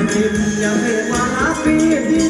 anh nhìn nhau nghe qua lá phía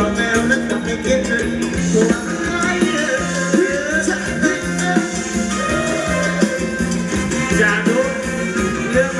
Dạ yeah,